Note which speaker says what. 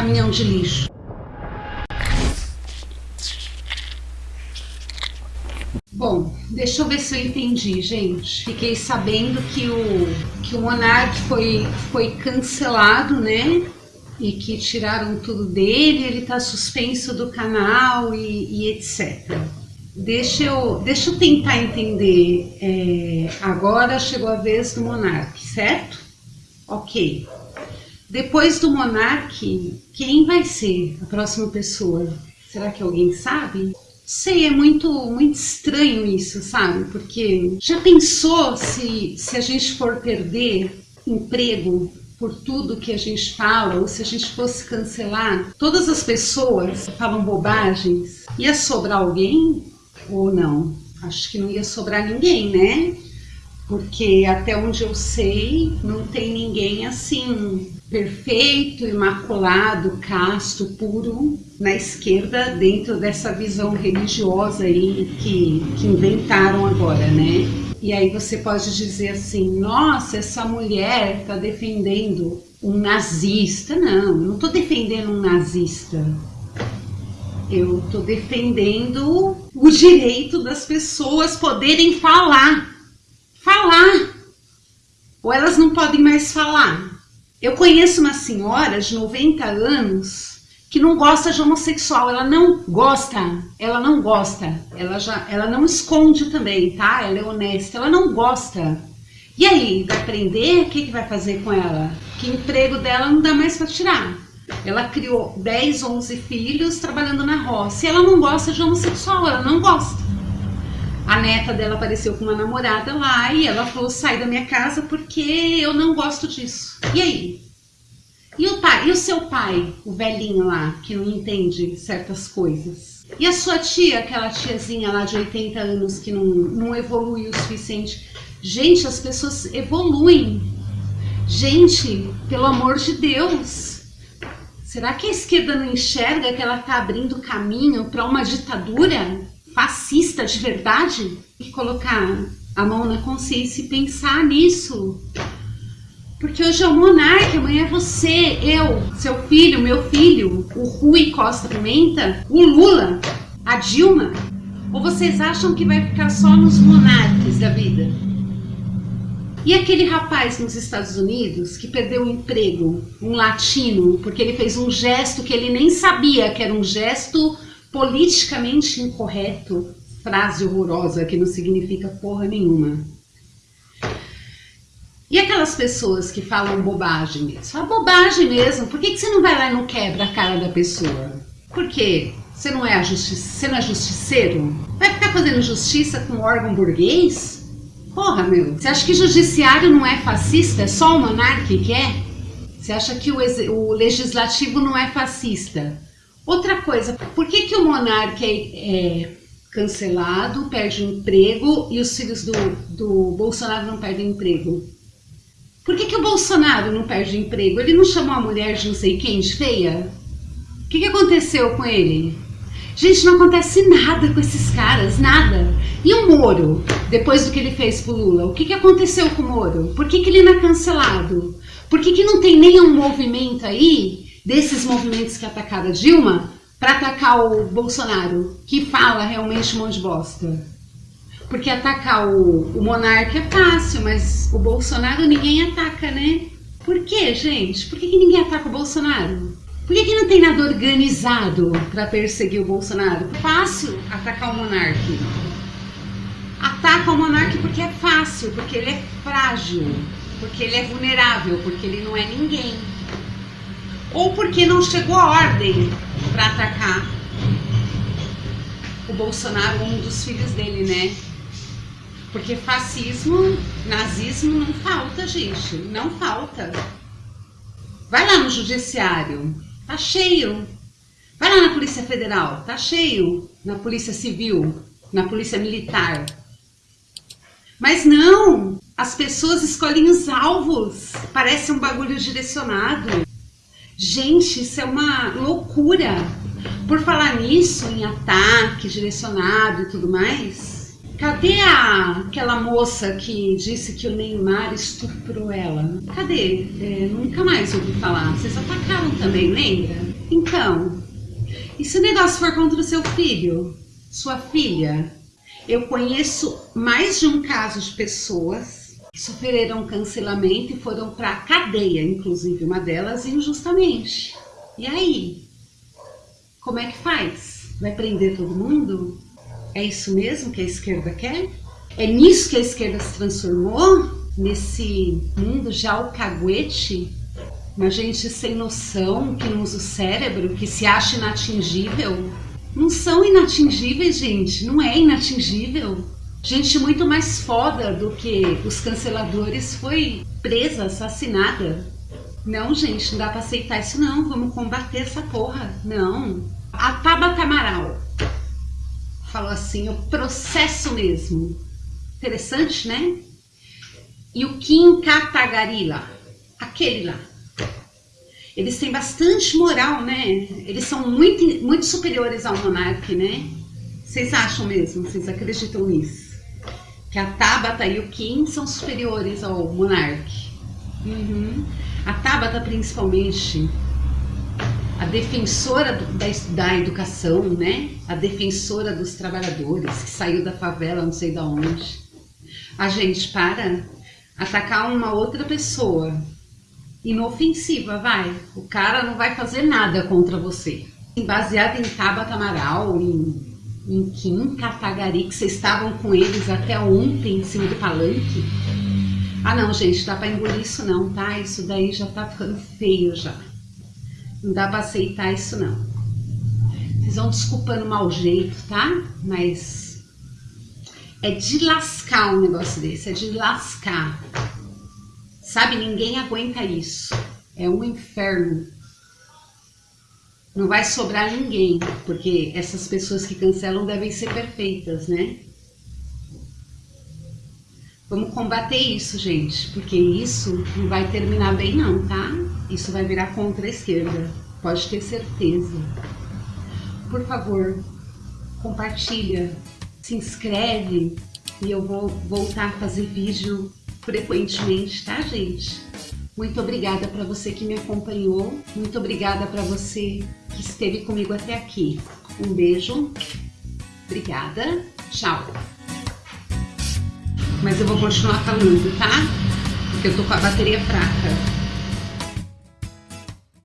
Speaker 1: caminhão de lixo. Bom, deixa eu ver se eu entendi, gente. Fiquei sabendo que o, que o Monark foi, foi cancelado, né? E que tiraram tudo dele, ele tá suspenso do canal e, e etc. Deixa eu, deixa eu tentar entender. É, agora chegou a vez do Monark, certo? Ok. Depois do Monark, quem vai ser a próxima pessoa? Será que alguém sabe? Sei, é muito, muito estranho isso, sabe? Porque já pensou se, se a gente for perder emprego por tudo que a gente fala, ou se a gente fosse cancelar todas as pessoas que falam bobagens, ia sobrar alguém ou não? Acho que não ia sobrar ninguém, né? Porque até onde eu sei, não tem ninguém assim perfeito, imaculado, casto, puro na esquerda dentro dessa visão religiosa aí que, que inventaram agora, né? E aí você pode dizer assim, nossa, essa mulher está defendendo um nazista. Não, não estou defendendo um nazista. Eu estou defendendo o direito das pessoas poderem falar. Falar. Ou elas não podem mais falar. Eu conheço uma senhora de 90 anos que não gosta de homossexual, ela não gosta, ela não gosta, ela já, ela não esconde também, tá? Ela é honesta, ela não gosta. E aí, vai prender? O que, que vai fazer com ela? Que emprego dela não dá mais para tirar. Ela criou 10, 11 filhos trabalhando na roça. E ela não gosta de homossexual, ela não gosta. A neta dela apareceu com uma namorada lá e ela falou: sai da minha casa porque eu não gosto disso. E aí? E o pai? E o seu pai, o velhinho lá, que não entende certas coisas? E a sua tia, aquela tiazinha lá de 80 anos que não, não evolui o suficiente? Gente, as pessoas evoluem. Gente, pelo amor de Deus. Será que a esquerda não enxerga que ela está abrindo caminho para uma ditadura? Fascista de verdade e colocar a mão na consciência e pensar nisso. Porque hoje é o monarca, amanhã é você, eu, seu filho, meu filho, o Rui Costa Pimenta, o Lula, a Dilma. Ou vocês acham que vai ficar só nos monarcas da vida? E aquele rapaz nos Estados Unidos que perdeu o emprego, um latino, porque ele fez um gesto que ele nem sabia que era um gesto politicamente incorreto, frase horrorosa que não significa porra nenhuma. E aquelas pessoas que falam bobagem mesmo? Fala bobagem mesmo. Por que, que você não vai lá e não quebra a cara da pessoa? Por quê? Você não é, justi você não é justiceiro? Vai ficar fazendo justiça com um órgão burguês? Porra, meu. Você acha que judiciário não é fascista? É só o monarca que é? Você acha que o, o legislativo não é fascista? Outra coisa, por que, que o monarca é, é cancelado, perde o emprego e os filhos do, do Bolsonaro não perdem emprego? Por que, que o Bolsonaro não perde emprego? Ele não chamou a mulher de não sei quem de feia? O que, que aconteceu com ele? Gente, não acontece nada com esses caras, nada. E o Moro, depois do que ele fez pro Lula, o que, que aconteceu com o Moro? Por que, que ele não é cancelado? Por que, que não tem nenhum movimento aí desses movimentos que atacaram a Dilma para atacar o Bolsonaro, que fala realmente um monte de bosta. Porque atacar o, o monarca é fácil, mas o Bolsonaro ninguém ataca, né? Por que, gente? Por que, que ninguém ataca o Bolsonaro? Por que, que não tem nada organizado para perseguir o Bolsonaro? Fácil atacar o monarca. Ataca o monarca porque é fácil, porque ele é frágil, porque ele é vulnerável, porque ele não é ninguém ou porque não chegou a ordem para atacar o Bolsonaro ou um dos filhos dele, né? Porque fascismo, nazismo não falta, gente, não falta. Vai lá no judiciário, tá cheio. Vai lá na Polícia Federal, tá cheio. Na Polícia Civil, na Polícia Militar. Mas não, as pessoas escolhem os alvos. Parece um bagulho direcionado. Gente, isso é uma loucura. Por falar nisso, em ataque direcionado e tudo mais, cadê a, aquela moça que disse que o Neymar estuprou ela? Cadê? É, nunca mais ouvi falar. Vocês atacaram também, lembra? Então, e se o negócio for contra o seu filho, sua filha? Eu conheço mais de um caso de pessoas sofreram cancelamento e foram para a cadeia, inclusive uma delas injustamente. E aí? Como é que faz? Vai prender todo mundo? É isso mesmo que a esquerda quer? É nisso que a esquerda se transformou? Nesse mundo já alcaguete? Uma gente sem noção, que não usa o cérebro, que se acha inatingível? Não são inatingíveis, gente. Não é inatingível. Gente muito mais foda do que os canceladores foi presa, assassinada. Não, gente, não dá pra aceitar isso não. Vamos combater essa porra. Não. A Tabata Amaral falou assim, o processo mesmo. Interessante, né? E o Kim Katagarila, aquele lá. Eles têm bastante moral, né? Eles são muito, muito superiores ao monarca, né? Vocês acham mesmo? Vocês acreditam nisso? Que a Tabata e o Kim são superiores ao monarca. Uhum. A Tabata, principalmente, a defensora da, da educação, né? A defensora dos trabalhadores, que saiu da favela, não sei de onde. A gente para atacar uma outra pessoa inofensiva, vai. O cara não vai fazer nada contra você. Baseado em Tabata Amaral, em, em Kim Katagari, que vocês estavam com eles até ontem em cima do palanque. Ah não, gente, dá pra engolir isso não, tá? Isso daí já tá ficando feio já. Não dá pra aceitar isso não. Vocês vão desculpando o mau jeito, tá? Mas é de lascar um negócio desse, é de lascar. Sabe, ninguém aguenta isso. É um inferno. Não vai sobrar ninguém, porque essas pessoas que cancelam devem ser perfeitas, né? Vamos combater isso, gente, porque isso não vai terminar bem não, tá? Isso vai virar contra a esquerda, pode ter certeza. Por favor, compartilha, se inscreve e eu vou voltar a fazer vídeo frequentemente, tá, gente? Muito obrigada para você que me acompanhou, muito obrigada para você que esteve comigo até aqui. Um beijo, obrigada, tchau! Mas eu vou continuar falando, tá? Porque eu tô com a bateria fraca.